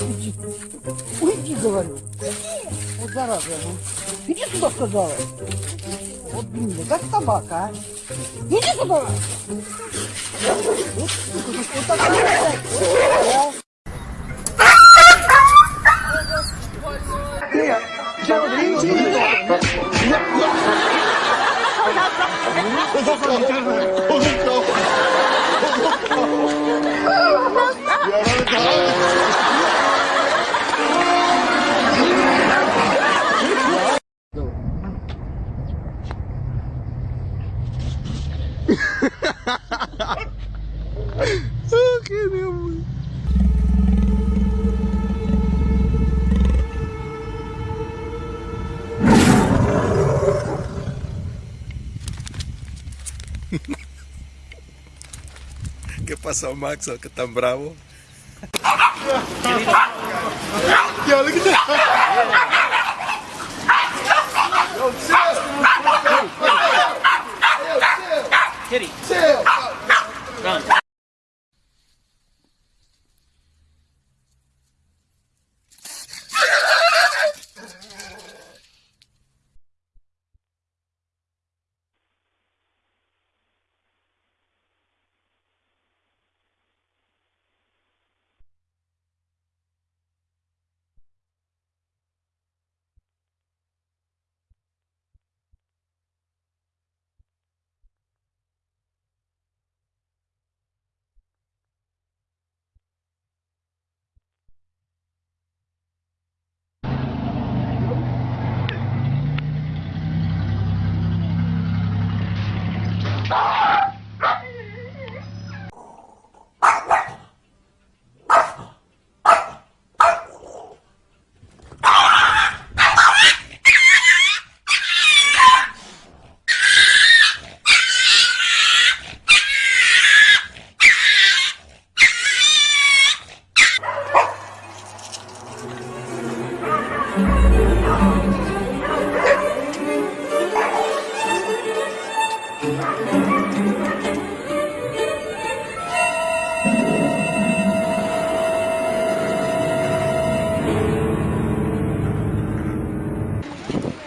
Уйди. Уйди, говорю. Вот зараза. Ну. Иди сюда, сказала. Вот, блин, как собака, а. Иди сюда. Вот, вот такая. Нет, я Eu vou cantar o Ricão. E era. Não. ¿Qué pasó, Max? ¿Qué tan bravo? Yo, look at that. Chill. Chill. Kitty. Chill.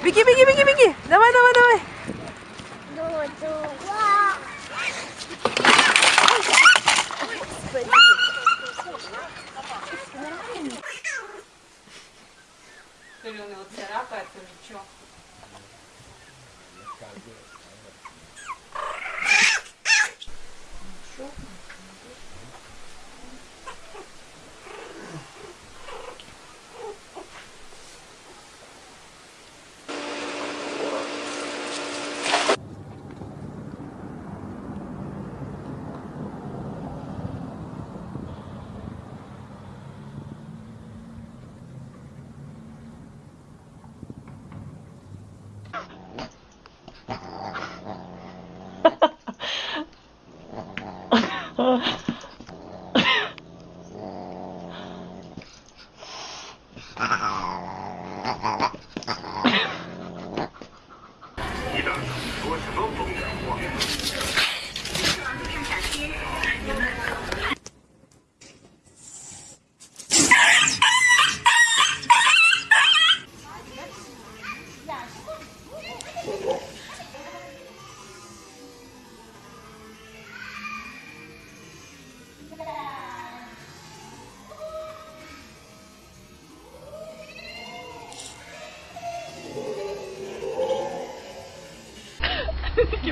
Беги, беги, беги, беги. Давай, давай, давай. То ли он его царапает, то ли что. Ikke Ha ha ha.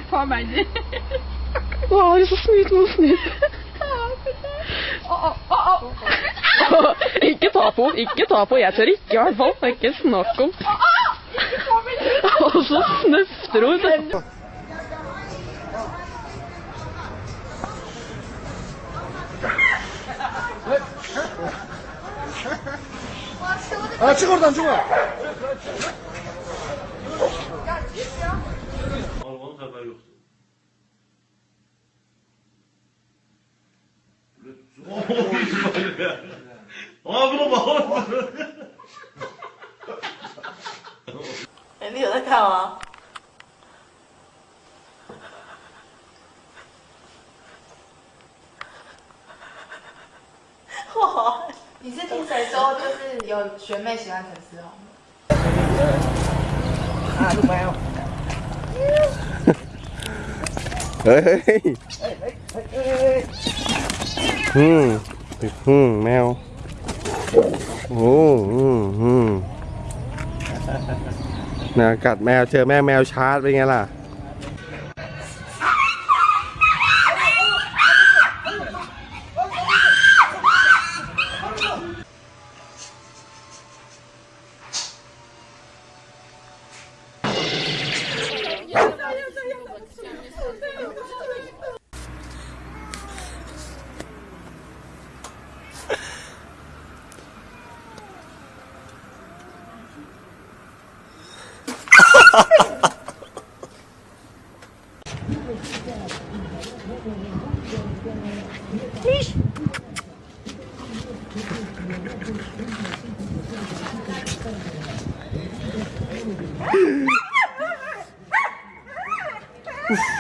På meg, du. Å, det er så snilt mot snilt. Ikke ta på, ikke ta på. Jeg tør ikke i hvert fall. Det er ikke snakk om. Og så snøfter hun. 아, çık oradan çık 我不能保。哎，你有在看吗？你是听谁说，就是有学妹喜欢陈思宏？啊，都没有。哎，嘿，嗯，嗯，没有。 โอ้อืมอืมนะกัดแมวเจอแม่แมวชาร์จเป็นไงล่ะ Oof.